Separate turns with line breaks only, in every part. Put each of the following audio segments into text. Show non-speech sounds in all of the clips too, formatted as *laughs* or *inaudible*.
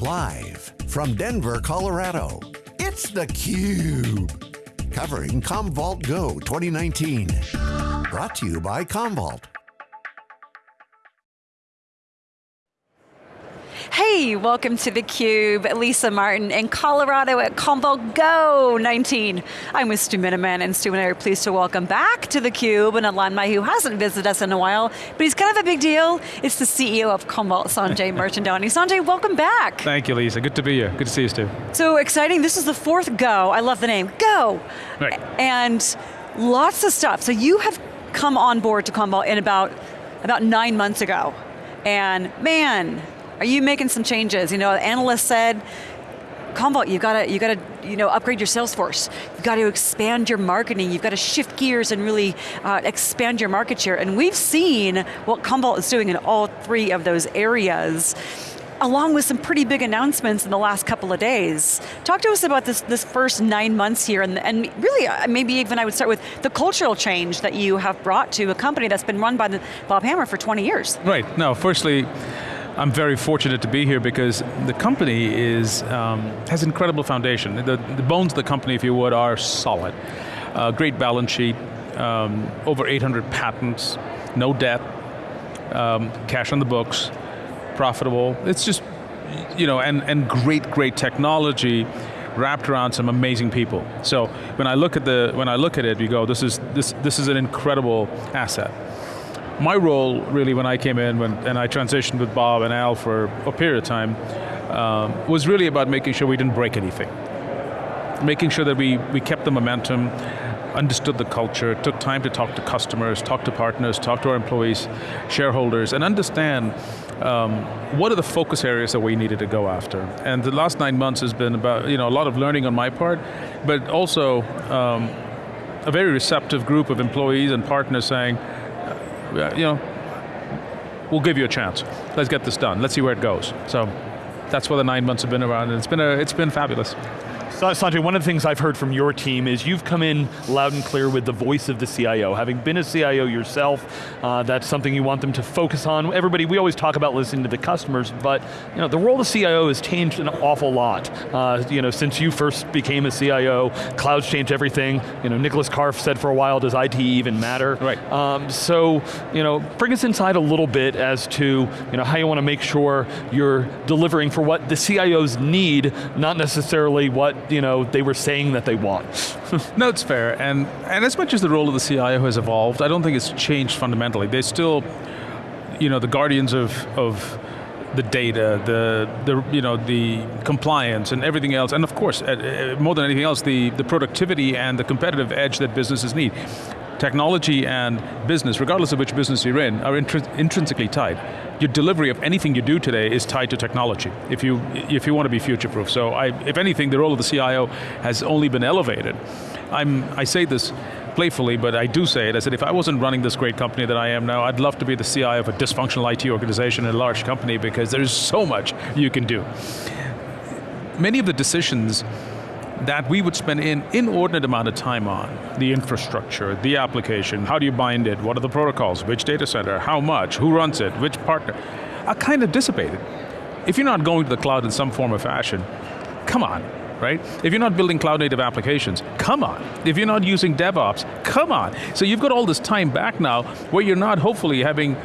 Live from Denver, Colorado, it's theCUBE. Covering Commvault Go 2019. Brought to you by Commvault.
Hey, welcome to theCUBE. Lisa Martin in Colorado at Commvault Go 19. I'm with Stu Miniman, and Stu and I are pleased to welcome back to theCUBE an alumni who hasn't visited us in a while, but he's kind of a big deal. It's the CEO of Commvault, Sanjay Mirchandani. Sanjay, welcome back.
Thank you, Lisa. Good to be here. Good to see you, Stu.
So exciting, this is the fourth Go. I love the name, Go.
Right.
And lots of stuff. So you have come on board to Commvault in about, about nine months ago. And man, are you making some changes? You know, analysts said, Commvault, you've got to, you got to, you know, upgrade your sales force. You've got to expand your marketing. You've got to shift gears and really uh, expand your market share. And we've seen what Commvault is doing in all three of those areas along with some pretty big announcements in the last couple of days. Talk to us about this, this first nine months here, and, and really, uh, maybe even I would start with the cultural change that you have brought to a company that's been run by the Bob Hammer for 20 years.
Right, no, firstly, I'm very fortunate to be here because the company is, um, has incredible foundation. The, the, bones of the company, if you would, are solid. Uh, great balance sheet, um, over 800 patents, no debt, um, cash on the books, profitable. It's just, you know, and, and great, great technology wrapped around some amazing people. So when I look at the when I look at it, you go, this is this this is an incredible asset my role really when I came in when, and I transitioned with Bob and Al for a period of time um, was really about making sure we didn't break anything. Making sure that we, we kept the momentum, understood the culture, took time to talk to customers, talk to partners, talk to our employees, shareholders, and understand um, what are the focus areas that we needed to go after. And the last nine months has been about, you know, a lot of learning on my part, but also um, a very receptive group of employees and partners saying, you know, we'll give you a chance. Let's get this done. Let's see where it goes. So that's where the nine months have been around, and it's been, a, it's been fabulous.
Sanjay, one of the things I've heard from your team is you've come in loud and clear with the voice of the CIO. Having been a CIO yourself, uh, that's something you want them to focus on. Everybody, we always talk about listening to the customers, but you know, the role of CIO has changed an awful lot. Uh, you know, since you first became a CIO, clouds changed everything. You know, Nicholas Carr said for a while, does IT even matter?
Right.
Um, so, you know, bring us inside a little bit as to you know, how you want to make sure you're delivering for what the CIOs need, not necessarily what you know, they were saying that they want. *laughs*
no, it's fair, and, and as much as the role of the CIO has evolved, I don't think it's changed fundamentally. They're still, you know, the guardians of, of the data, the, the, you know, the compliance and everything else, and of course, uh, uh, more than anything else, the, the productivity and the competitive edge that businesses need. Technology and business, regardless of which business you're in, are intrinsically tied your delivery of anything you do today is tied to technology, if you, if you want to be future-proof. So I, if anything, the role of the CIO has only been elevated. I'm, I say this playfully, but I do say it, I said if I wasn't running this great company that I am now, I'd love to be the CIO of a dysfunctional IT organization in a large company because there's so much you can do. Many of the decisions that we would spend an inordinate amount of time on. The infrastructure, the application, how do you bind it, what are the protocols, which data center, how much, who runs it, which partner, are kind of dissipated. If you're not going to the cloud in some form or fashion, come on, right? If you're not building cloud native applications, come on. If you're not using DevOps, come on. So you've got all this time back now where you're not hopefully having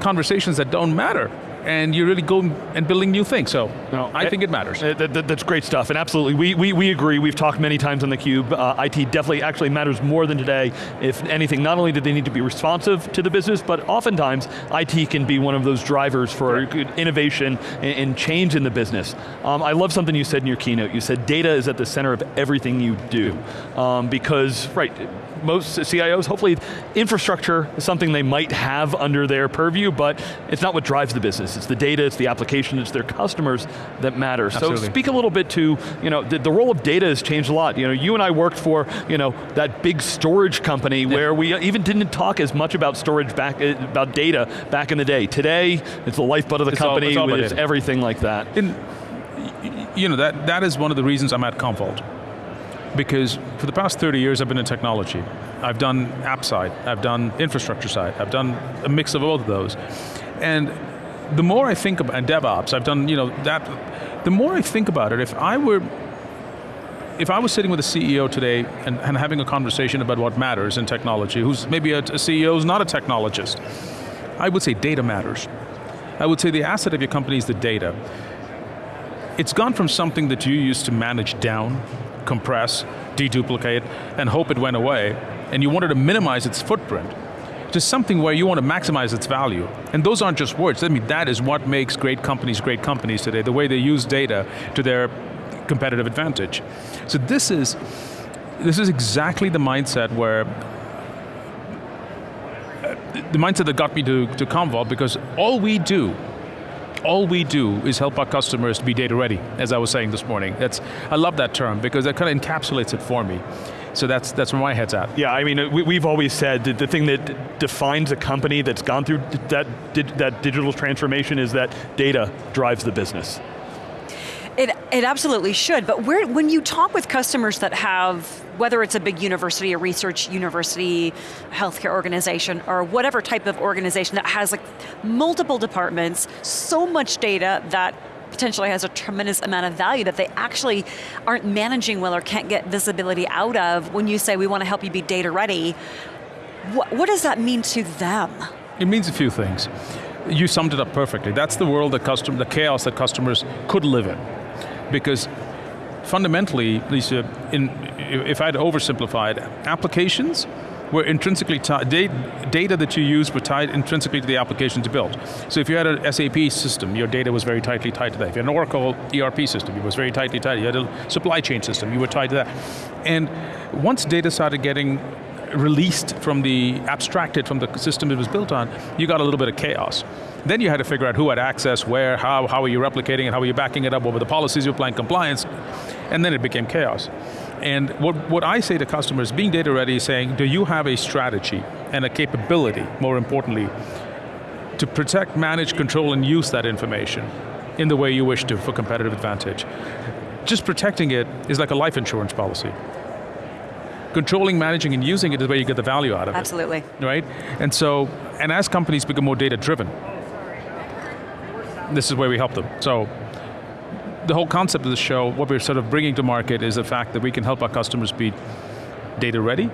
conversations that don't matter and you're really going and building new things. So no, I it, think it matters.
It, that, that's great stuff, and absolutely, we, we, we agree. We've talked many times on theCUBE. Uh, IT definitely actually matters more than today. If anything, not only do they need to be responsive to the business, but oftentimes IT can be one of those drivers for right. innovation and, and, change in the business. Um, I love something you said in your keynote. You said data is at the center of everything you do. Um, because, right, most CIOs, hopefully infrastructure is something they might have under their purview, but it's not what drives the business. It's the data, it's the application, it's their customers that matter.
Absolutely.
So speak a little bit to, you know, the, the, role of data has changed a lot. You know, you and I worked for, you know, that big storage company yeah. where we even didn't talk as much about storage back, uh, about data back in the day. Today, it's the lifeblood of the
it's
company,
all,
it's, it's everything like that.
In, you know, that, that is one of the reasons I'm at Commvault because for the past 30 years I've been in technology. I've done app side, I've done infrastructure side, I've done a mix of both of those. And the more I think about DevOps, I've done you know that. The more I think about it, if I were if I was sitting with a CEO today and, and, having a conversation about what matters in technology, who's maybe a, a CEO who's not a technologist, I would say data matters. I would say the asset of your company is the data. It's gone from something that you used to manage down, compress, deduplicate, and hope it went away, and you wanted to minimize its footprint, to something where you want to maximize its value. And those aren't just words, I mean, that is what makes great companies great companies today, the way they use data to their competitive advantage. So this is, this is exactly the mindset where uh, the mindset that got me to, to Commvault because all we do all we do is help our customers to be data ready, as I was saying this morning. That's, I love that term because that kind of encapsulates it for me. So that's, that's where my head's at.
Yeah, I mean, we, have always said that the thing that defines a company that's gone through that, that digital transformation is that data drives the business.
It, it absolutely should, but where, when you talk with customers that have, whether it's a big university, a research university, healthcare organization, or whatever type of organization that has like multiple departments, so much data that potentially has a tremendous amount of value that they actually aren't managing well or can't get visibility out of when you say we want to help you be data ready, what, what does that mean to them?
It means a few things. You summed it up perfectly. That's the world that custom, the chaos that customers could live in because fundamentally, Lisa, in, if I had oversimplified, applications were intrinsically tied, data that you used were tied intrinsically to the applications you built. So if you had an SAP system, your data was very tightly tied to that. If you had an Oracle ERP system, it was very tightly tied. You had a supply chain system, you were tied to that. And once data started getting released from the, abstracted from the system it was built on, you got a little bit of chaos. Then you had to figure out who had access, where, how, how are you replicating it, how are you backing it up, what were the policies you're applying compliance, and then it became chaos. And what, what I say to customers, being data ready is saying, do you have a strategy and a capability, more importantly, to protect, manage, control, and use that information in the way you wish to for competitive advantage. Just protecting it is like a life insurance policy controlling, managing, and using it is where you get the value out of
Absolutely.
it. Absolutely. Right? And so, and as companies become more data driven, this is where we help them. So the whole concept of the show, what we're sort of bringing to market is the fact that we can help our customers be data ready,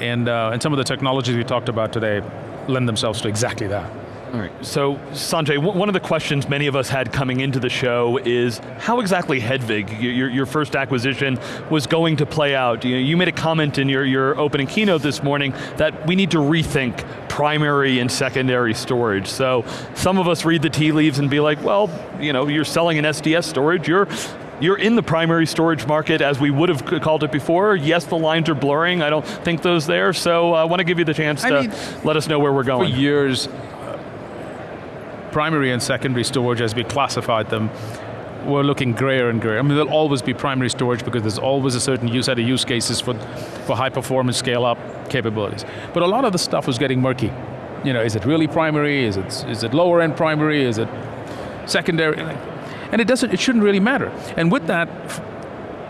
and, uh, and some of the technologies we talked about today lend themselves to exactly that.
All right, so Sanjay, one of the questions many of us had coming into the show is how exactly Hedvig, your, your first acquisition, was going to play out? You, know, you made a comment in your, your opening keynote this morning that we need to rethink primary and secondary storage. So some of us read the tea leaves and be like, well, you know, you're selling an SDS storage, you're you're in the primary storage market as we would have called it before. Yes, the lines are blurring. I don't think those there, so uh, I want to give you the chance I to mean, let us know where we're going.
For years, uh, primary and secondary storage, as we classified them, were looking grayer and grayer. I mean, there'll always be primary storage because there's always a certain use set of use cases for, for high performance scale up capabilities. But a lot of the stuff was getting murky. You know, is it really primary? Is it, is it lower end primary? Is it secondary? And it doesn't, it shouldn't really matter. And with that,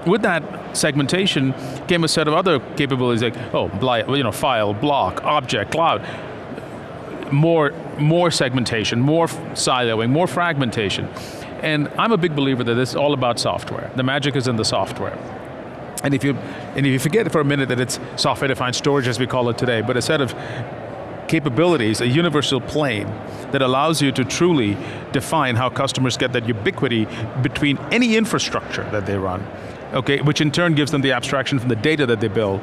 with that segmentation came a set of other capabilities like, oh, you know, file, block, object, cloud more, more segmentation, more siloing, more fragmentation. And I'm a big believer that this is all about software. The magic is in the software. And if you, and if you forget for a minute that it's software-defined storage as we call it today, but a set of capabilities, a universal plane that allows you to truly define how customers get that ubiquity between any infrastructure that they run, okay, which in turn gives them the abstraction from the data that they build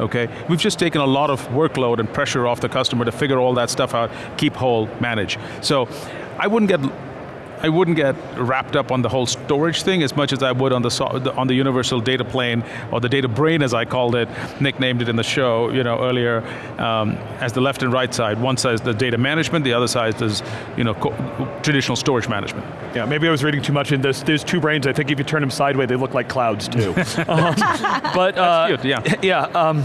okay? We've just taken a lot of workload and pressure off the customer to figure all that stuff out, keep whole, manage. So I wouldn't get I wouldn't get wrapped up on the whole storage thing as much as I would on the, on the universal data plane, or the data brain as I called it, nicknamed it in the show you know, earlier, um, as the left and right side. One side is the data management, the other side is you know, traditional storage management.
Yeah, maybe I was reading too much in this. There's two brains, I think if you turn them sideways, they look like clouds too. *laughs* um, but
uh, yeah. *laughs*
Yeah, um,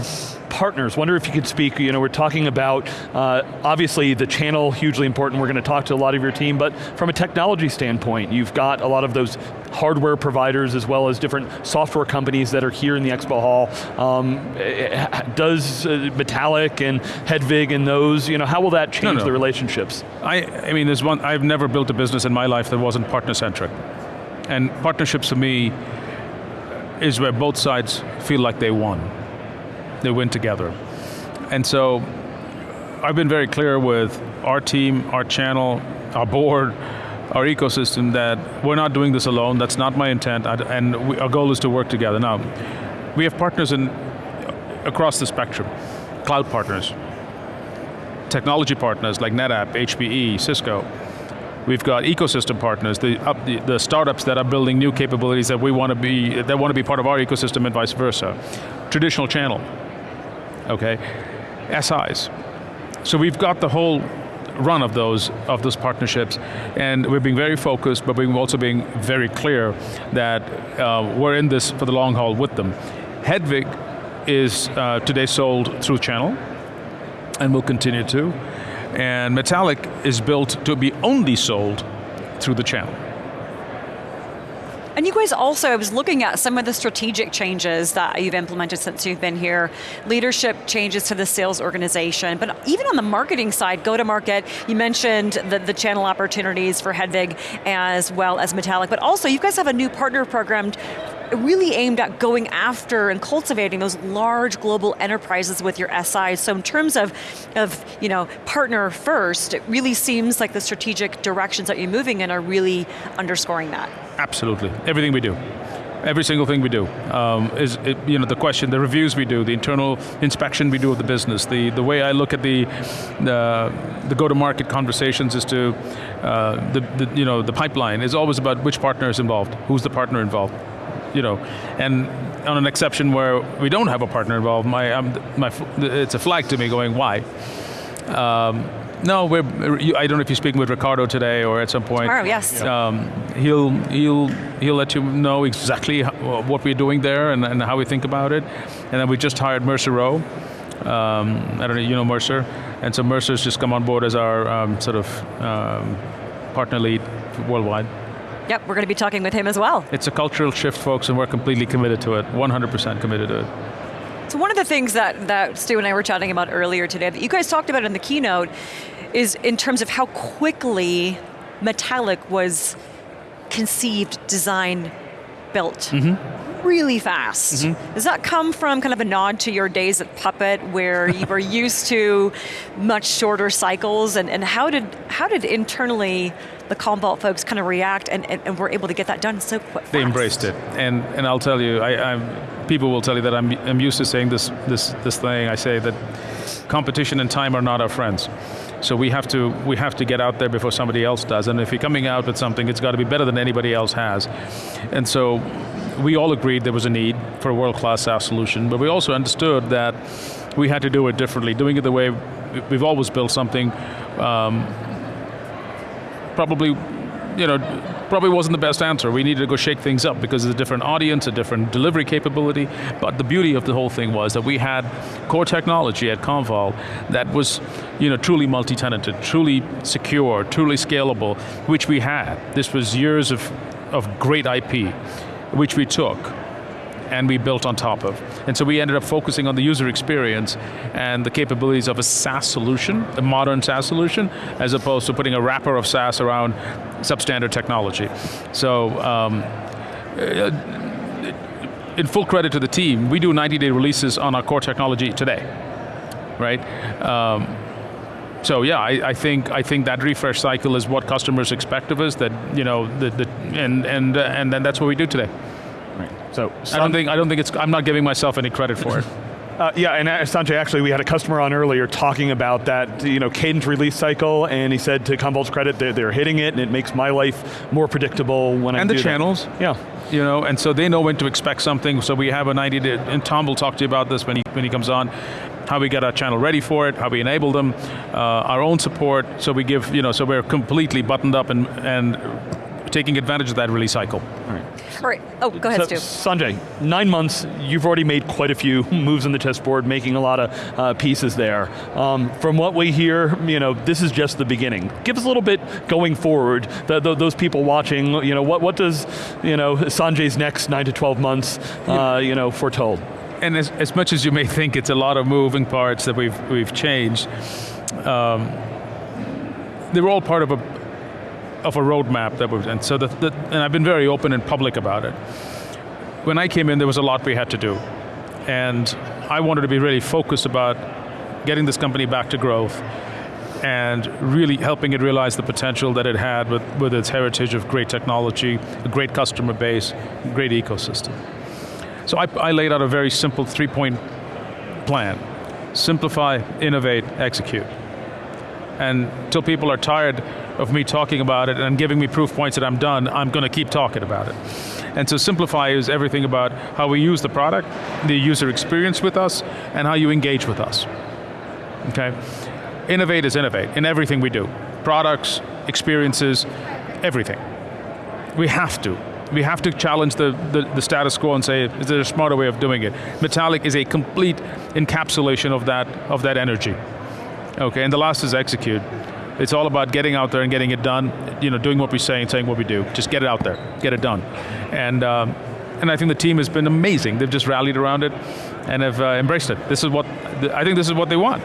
partners, wonder if you could speak, you know, we're talking about, uh, obviously the channel, hugely important, we're going to talk to a lot of your team, but from a technology standpoint, you've got a lot of those hardware providers as well as different software companies that are here in the expo hall. Um, eh, does uh, Metallic and Hedvig and those, you know, how will that change no, no. the relationships?
I, I mean, there's one, I've never built a business in my life that wasn't partner-centric. And partnerships for me is where both sides feel like they won. They win together. And so I've been very clear with our team, our channel, our board, our ecosystem that we're not doing this alone, that's not my intent, and we, our goal is to work together. Now, we have partners in, across the spectrum, cloud partners, technology partners like NetApp, HPE, Cisco, We've got ecosystem partners, the, the, the, startups that are building new capabilities that we want to be, that want to be part of our ecosystem and vice versa. Traditional channel, okay? SIs. So we've got the whole run of those of those partnerships, and we're being very focused, but we're also being very clear that uh, we're in this for the long haul with them. Hedvig is uh, today sold through channel, and will continue to and Metallic is built to be only sold through the channel.
And you guys also, I was looking at some of the strategic changes that you've implemented since you've been here, leadership changes to the sales organization, but even on the marketing side, go to market, you mentioned the, the channel opportunities for Hedvig as well as Metallic, but also you guys have a new partner program really aimed at going after and cultivating those large global enterprises with your SIs. So in terms of, of you know, partner first, it really seems like the strategic directions that you're moving in are really underscoring that.
Absolutely, everything we do every single thing we do um, is it, you know the question the reviews we do the internal inspection we do of the business the the way I look at the the, the go to market conversations is to uh, the, the you know the pipeline is always about which partner is involved who's the partner involved you know, and on an exception where we don't have a partner involved, my, um, my, it's a flag to me going, why? Um, no, we're, I don't know if you're speaking with Ricardo today or at some point.
Tomorrow, yes. Um,
he'll, he'll, he'll let you know exactly how, what we're doing there and, and, how we think about it. And then we just hired Mercer Rowe. Um, I don't know, you know Mercer? And so Mercer's just come on board as our um, sort of um, partner lead worldwide.
Yep, we're going to be talking with him as well.
It's a cultural shift, folks, and we're completely committed to it, 100% committed to it.
So one of the things that, that Stu and I were chatting about earlier today, that you guys talked about in the keynote, is in terms of how quickly Metallic was conceived, designed, built. Mm -hmm. Really fast. Mm -hmm. Does that come from kind of a nod to your days at Puppet where *laughs* you were used to much shorter cycles and, and how did how did internally the Commvault folks kind of react and, and, and were able to get that done so quick.
They embraced it, and and I'll tell you, I, I'm, people will tell you that I'm I'm used to saying this this this thing. I say that competition and time are not our friends. So we have to we have to get out there before somebody else does. And if you're coming out with something, it's got to be better than anybody else has. And so we all agreed there was a need for a world-class SaaS solution, but we also understood that we had to do it differently, doing it the way we've always built something um, probably, you know, probably wasn't the best answer. We needed to go shake things up because it's a different audience, a different delivery capability, but the beauty of the whole thing was that we had core technology at Commvault that was, you know, truly multi-tenanted, truly secure, truly scalable, which we had. This was years of, of great IP, which we took and we built on top of. And so we ended up focusing on the user experience and the capabilities of a SaaS solution, a modern SaaS solution, as opposed to putting a wrapper of SaaS around substandard technology. So, um, uh, in full credit to the team, we do 90-day releases on our core technology today, right? Um, so yeah, I, I, think I think that refresh cycle is what customers expect of us. That you know, the, the, and and uh, and then that's what we do today. So I don't think I don't think it's. I'm not giving myself any credit for it. *laughs*
Uh, yeah, and uh, Sanjay, actually, we had a customer on earlier talking about that, you know, cadence release cycle, and he said, to Commvault's credit, they're, they're, hitting it, and it makes my life more predictable when
I
and
the channels,
that. yeah,
you know, and so they know when to expect something. So we have a 90 day, and Tom will talk to you about this when he when he comes on. How we get our channel ready for it, how we enable them, uh, our own support. So we give, you know, so we're completely buttoned up and and taking advantage of that release cycle.
All right. Oh, go ahead,
so,
Stu.
Sanjay, nine months, you've already made quite a few *laughs* moves on the chessboard, making a lot of uh, pieces there. Um, from what we hear, you know, this is just the beginning. Give us a little bit going forward, the, the, those people watching, you know, what, what does, you know, Sanjay's next nine to 12 months, uh, you know, foretold?
And as, as much as you may think it's a lot of moving parts that we've, we've changed, um, they're all part of a of a roadmap that we've, and so the, the, and I've been very open and public about it. When I came in, there was a lot we had to do, and I wanted to be really focused about getting this company back to growth and really helping it realize the potential that it had with, with its heritage of great technology, a great customer base, great ecosystem. So I, I laid out a very simple three-point plan. Simplify, innovate, execute. And until people are tired of me talking about it and giving me proof points that I'm done, I'm going to keep talking about it. And so simplify is everything about how we use the product, the user experience with us, and how you engage with us. Okay? Innovate is innovate in everything we do. Products, experiences, everything. We have to. We have to challenge the, the, the, status quo and say, is there a smarter way of doing it? Metallic is a complete encapsulation of that, of that energy. Okay, and the last is execute. It's all about getting out there and getting it done, you know, doing what we say and saying what we do. Just get it out there, get it done. And, um, and I think the team has been amazing. They've just rallied around it and have uh, embraced it. This is what, I think this is what they want.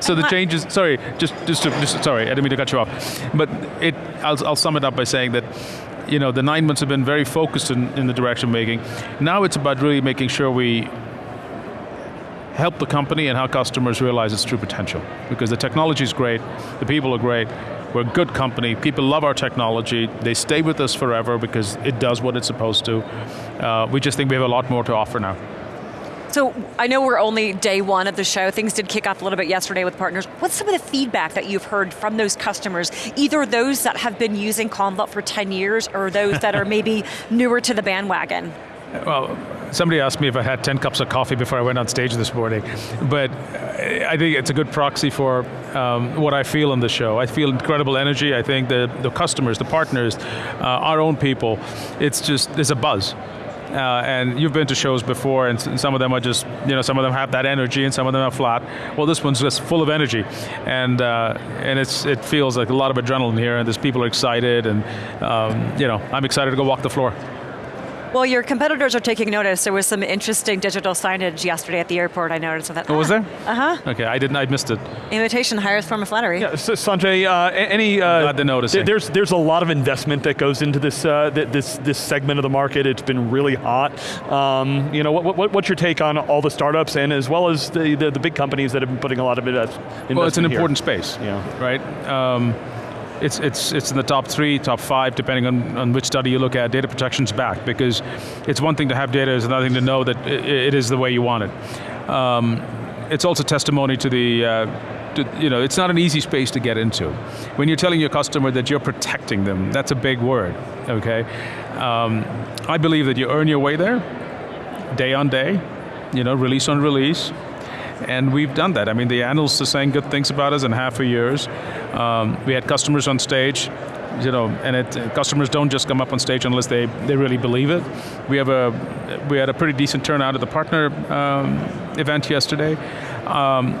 So the changes, sorry, just, just, to, just sorry, I didn't mean to cut you off. But it, I'll, I'll sum it up by saying that you know, the nine months have been very focused in, in the direction making. Now it's about really making sure we help the company and how customers realize its true potential. Because the technology is great, the people are great, we're a good company, people love our technology, they stay with us forever because it does what it's supposed to. Uh, we just think we have a lot more to offer now.
So I know we're only day one of the show. Things did kick off a little bit yesterday with partners. What's some of the feedback that you've heard from those customers? Either those that have been using Commvault for 10 years or those that are *laughs* maybe newer to the bandwagon?
Well, somebody asked me if I had 10 cups of coffee before I went on stage this morning, but I think it's a good proxy for um, what I feel on the show. I feel incredible energy. I think the, the customers, the partners, uh, our own people, it's just, there's a buzz. Uh, and you've been to shows before, and some of them are just, you know, some of them have that energy, and some of them are flat. Well, this one's just full of energy, and uh, and it's it feels like a lot of adrenaline here, and there's people are excited, and um, you know, I'm excited to go walk the floor.
Well, your competitors are taking notice. There was some interesting digital signage yesterday at the airport. I noticed that.
Oh, was there?
Uh huh.
Okay, I didn't. I missed it.
Imitation highest form of flattery.
Yeah, so Sanjay, uh, any? Uh,
Glad to notice. Th
there's there's a lot of investment that goes into this uh, this this segment of the market. It's been really hot. Um, you know, what, what, what's your take on all the startups and as well as the, the, the big companies that have been putting a lot of investment?
Well, it's an
here?
important space. Yeah. Right. Um, it's, it's, it's in the top three, top five, depending on, on which study you look at. Data protection's back because it's one thing to have data, it's another thing to know that it, it is the way you want it. Um, it's also testimony to the, uh, to, you know, it's not an easy space to get into. When you're telling your customer that you're protecting them, that's a big word, okay? Um, I believe that you earn your way there, day on day, you know, release on release, and we've done that. I mean, the analysts are saying good things about us in half a years. Um, we had customers on stage, you know, and it, customers don't just come up on stage unless they, they really believe it. We have a we had a pretty decent turnout at the partner um, event yesterday. Um,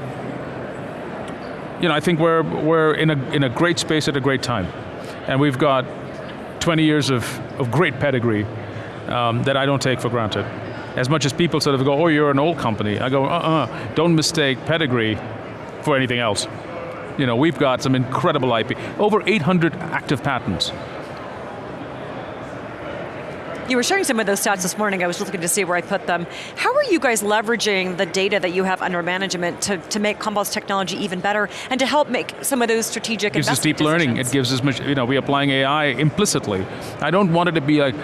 you know, I think we're we're in a in a great space at a great time, and we've got 20 years of of great pedigree um, that I don't take for granted. As much as people sort of go, oh, you're an old company. I go, uh-uh, don't mistake pedigree for anything else. You know, we've got some incredible IP. Over 800 active patents.
You were sharing some of those stats this morning. I was looking to see where I put them. How are you guys leveraging the data that you have under management to, to make Commvault's technology even better and to help make some of those strategic
it gives us deep
decisions?
learning. It gives us, much, you know, we're applying AI implicitly. I don't want it to be like,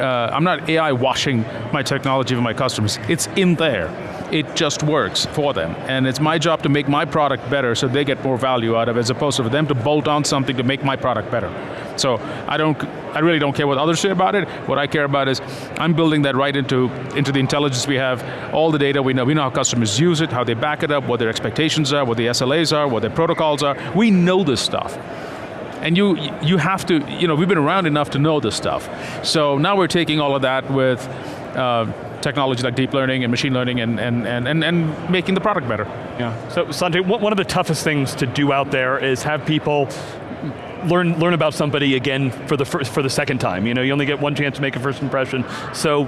uh, I'm not AI washing my technology for my customers. It's in there. It just works for them. And it's my job to make my product better so they get more value out of it as opposed to for them to bolt on something to make my product better. So I don't, I really don't care what others say about it. What I care about is I'm building that right into, into the intelligence we have, all the data we know. We know how customers use it, how they back it up, what their expectations are, what the SLAs are, what their protocols are. We know this stuff. And you, you have to, you know, we've been around enough to know this stuff. So now we're taking all of that with uh, technology like deep learning and machine learning and, and, and, and, and making the product better.
Yeah. So Sanjay, one of the toughest things to do out there is have people learn learn about somebody again for the first, for the second time. You know, you only get one chance to make a first impression. So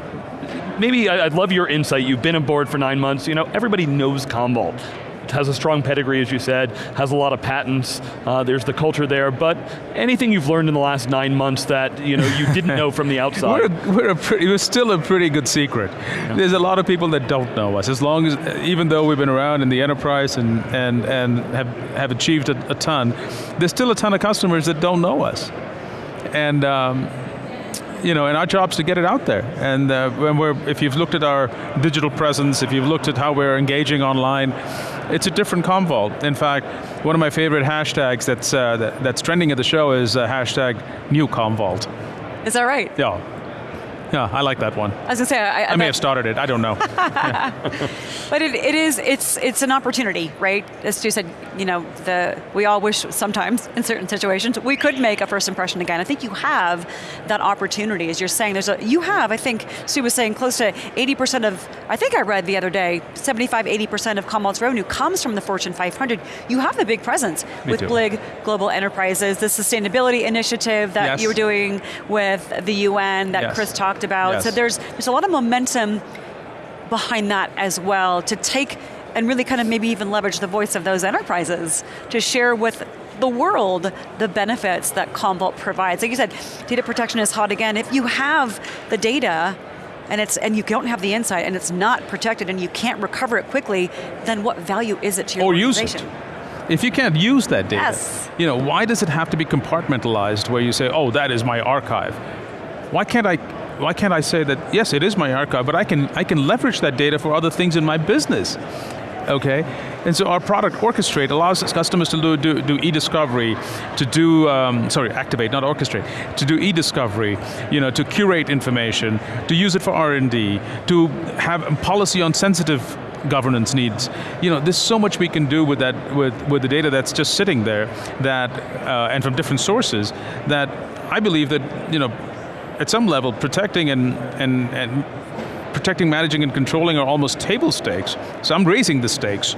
maybe I'd love your insight. You've been aboard for nine months. You know, everybody knows Commvault. Has a strong pedigree, as you said, has a lot of patents, uh, there's the culture there, but anything you've learned in the last nine months that you know you didn't know from the *laughs* outside?
we're, a, we're, a pretty, we're still a pretty good secret. Yeah. There's a lot of people that don't know us, as long as, even though we've been around in the enterprise and, and, and have, have achieved a, a ton, there's still a ton of customers that don't know us. And um, you know, and our job's to get it out there. And uh, when we're, if you've looked at our digital presence, if you've looked at how we're engaging online, it's a different Commvault. In fact, one of my favorite hashtags that's, uh, that, that's trending at the show is uh, hashtag new Commvault.
Is that right?
Yeah. *laughs* Yeah, I like that one.
I was going to say, I,
I, I may have started it. I don't know. *laughs*
but it, it is, it's, it's an opportunity, right? As Stu said, you know, the, we all wish sometimes in certain situations we could make a first impression again. I think you have that opportunity, as you're saying. There's a, you have, I think Stu was saying, close to 80% of, I think I read the other day, 75, 80% of Commvault's revenue comes from the Fortune 500. You have the big presence
Me
with
too.
Blig Global Enterprises, the sustainability initiative that
yes.
you were doing with the UN that
yes.
Chris talked about.
Yes.
So there's, there's a lot of momentum behind that as well to take and really kind of maybe even leverage the voice of those enterprises to share with the world the benefits that Commvault provides. Like you said, data protection is hot again. If you have the data and it's and you don't have the insight and it's not protected and you can't recover it quickly, then what value is it to your
or
organization?
use it. If you can't use that data,
yes.
you know, why does it have to be compartmentalized where you say, oh, that is my archive? Why can't I why can't I say that, yes, it is my archive, but I can, I can leverage that data for other things in my business? Okay, and so our product Orchestrate allows customers to do, do, do e-discovery, to do, um, sorry, activate, not orchestrate, to do e-discovery, you know, to curate information, to use it for R&D, to have policy on sensitive governance needs. You know, there's so much we can do with that, with, with the data that's just sitting there, that, uh, and from different sources, that I believe that, you know, at some level, protecting and, and, and protecting, managing, and controlling are almost table stakes. So I'm raising the stakes.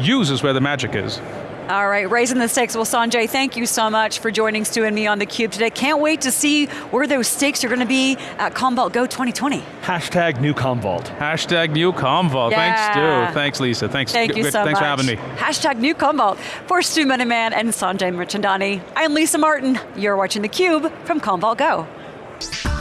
Use is where the magic is.
All right, raising the stakes. Well, Sanjay, thank you so much for joining Stu and me on theCUBE today. Can't wait to see where those stakes are going to be at Commvault Go 2020.
Hashtag new Commvault.
Hashtag new Commvault.
Yeah.
Thanks, Stu. Thanks, Lisa. Thanks.
Thank you so
Thanks
much.
for having me.
Hashtag new Commvault. For Stu Miniman and Sanjay Mirchandani, I'm Lisa Martin. You're watching theCUBE from Commvault Go apps.